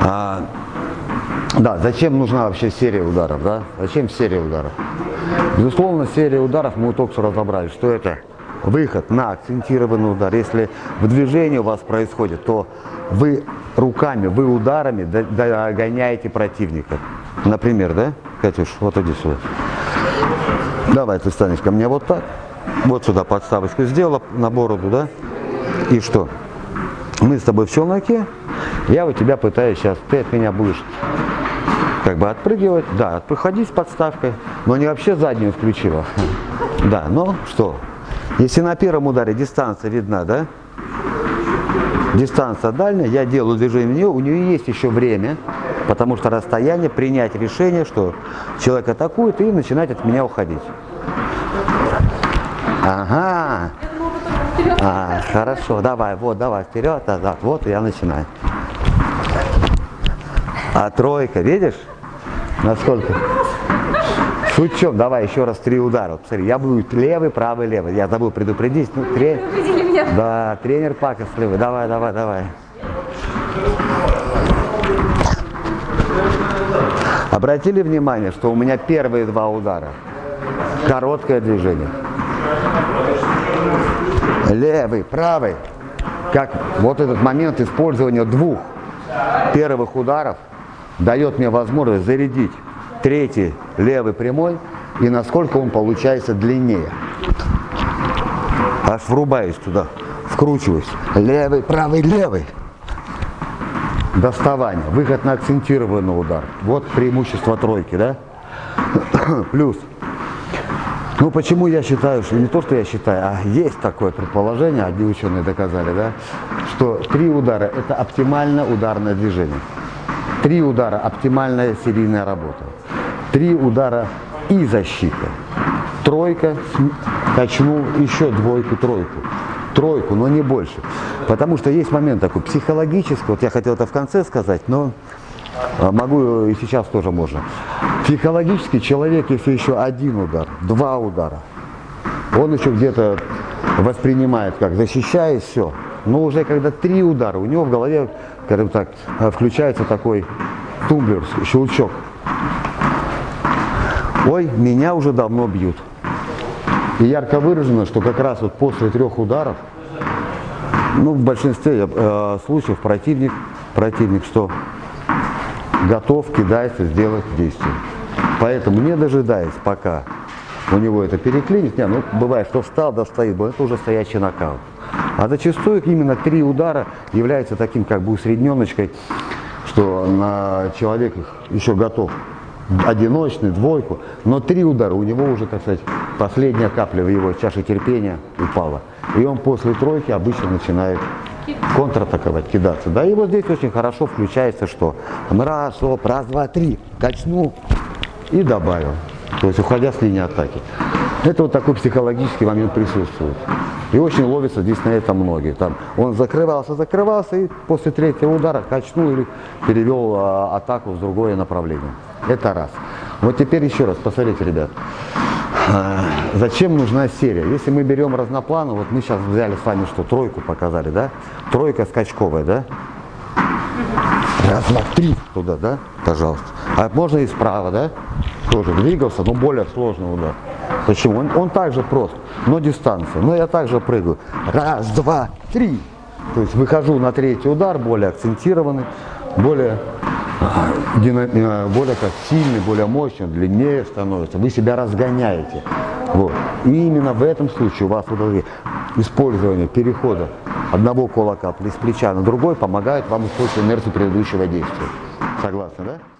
А, да, зачем нужна вообще серия ударов, да? Зачем серия ударов? Безусловно, серия ударов, мы только что разобрали, что это выход на акцентированный удар. Если в движении у вас происходит, то вы руками, вы ударами догоняете противника. Например, да, Катюш, вот иди сюда. Давай ты станешь ко мне вот так. Вот сюда подставочку сделала на бороду, да? И что? Мы с тобой в челноке, я у тебя пытаюсь сейчас, ты от меня будешь как бы отпрыгивать, да, отходить с подставкой, но не вообще заднюю включила. Да, но что? Если на первом ударе дистанция видна, да? Дистанция дальняя, я делаю движение в нее, у нее есть еще время, потому что расстояние, принять решение, что человек атакует и начинать от меня уходить. Ага. А, хорошо, давай, вот, давай, вперед, назад, вот, я начинаю. А тройка, видишь? Насколько? Суть в чем? Давай еще раз три удара. Посмотри, я буду левый, правый, левый. Я забыл предупредить. Ну, трен... меня. Да, тренер левый. Давай, давай, давай. Обратили внимание, что у меня первые два удара. Короткое движение. Левый, правый. Как вот этот момент использования двух первых ударов дает мне возможность зарядить третий левый прямой и насколько он получается длиннее. Аж врубаюсь туда, вкручиваюсь. Левый, правый, левый. Доставание, выход на акцентированный удар. Вот преимущество тройки, да? Плюс. Ну почему я считаю, что не то, что я считаю, а есть такое предположение, одни ученые доказали, да, что три удара это оптимальное ударное движение. Три удара – оптимальная серийная работа. Три удара и защита. Тройка, качнул, еще двойку, тройку. Тройку, но не больше. Потому что есть момент такой психологический, вот я хотел это в конце сказать, но могу и сейчас тоже можно. Психологически человек, если еще один удар, два удара, он еще где-то воспринимает как защищаясь, все. Но уже когда три удара, у него в голове скажем так, э, включается такой тумблер, щелчок. Ой, меня уже давно бьют. И ярко выражено, что как раз вот после трех ударов, ну, в большинстве э, случаев противник, противник что? Готов, кидается, сделать действие. Поэтому не дожидаясь, пока у него это переклинит, не, ну, бывает, что встал, да стоит, это уже стоящий нокаут. А зачастую именно три удара являются таким как бы усредненочкой, что на человек еще готов одиночный, двойку, но три удара у него уже, так сказать, последняя капля в его чаше терпения упала. И он после тройки обычно начинает контратаковать, кидаться. Да, и вот здесь очень хорошо включается, что раз, оп, раз, два, три, качну и добавил. То есть уходя с линии атаки. Это вот такой психологический момент присутствует. И очень ловится здесь на это многие. Там он закрывался, закрывался и после третьего удара качнул или перевел а, атаку в другое направление. Это раз. Вот теперь еще раз, посмотрите, ребят. А, зачем нужна серия? Если мы берем разноплану, вот мы сейчас взяли с вами что, тройку показали, да? Тройка скачковая, да? Раз, три туда, да? Пожалуйста. А можно и справа, да? Тоже двигался, но более сложный удар. Почему? Он, он также прост, но дистанция. Но я также прыгаю. Раз, два, три. То есть выхожу на третий удар, более акцентированный, более, более как сильный, более мощный, длиннее становится. Вы себя разгоняете. Вот. И именно в этом случае у вас вот использование перехода одного кулака с плеча на другой помогает вам использовать инерцию предыдущего действия. Согласны, да?